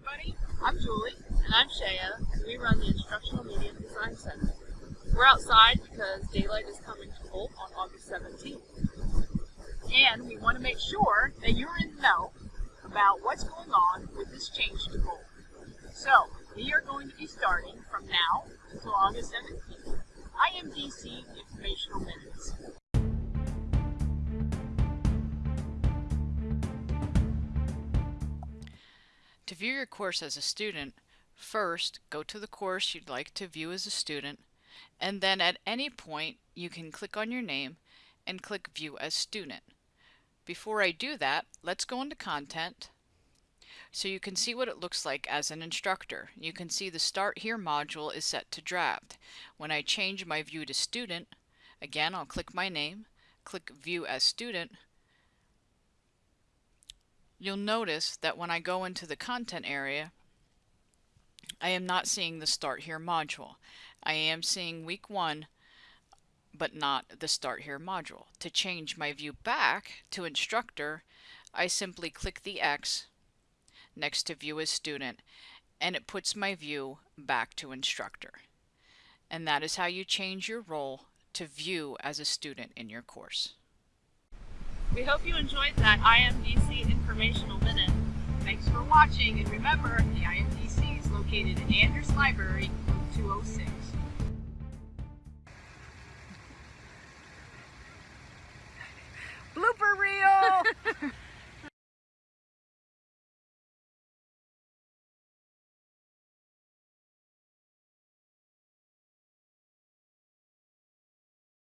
everybody. I'm Julie. And I'm Shaya, and we run the Instructional Media Design Center. We're outside because daylight is coming to Holt on August 17th. And we want to make sure that you're in the know about what's going on with this change to Holt. So, we are going to be starting from now until August 17th. IMDC Informational Minutes. To view your course as a student, first go to the course you'd like to view as a student, and then at any point you can click on your name and click View as Student. Before I do that, let's go into Content so you can see what it looks like as an instructor. You can see the Start Here module is set to draft. When I change my view to Student, again I'll click my name, click View as Student, you'll notice that when I go into the content area, I am not seeing the Start Here module. I am seeing week one, but not the Start Here module. To change my view back to instructor, I simply click the X next to view as student, and it puts my view back to instructor. And that is how you change your role to view as a student in your course. We hope you enjoyed that IMDC informational minute. Thanks for watching, and remember, the IMDC is located in Andrews Library, 206.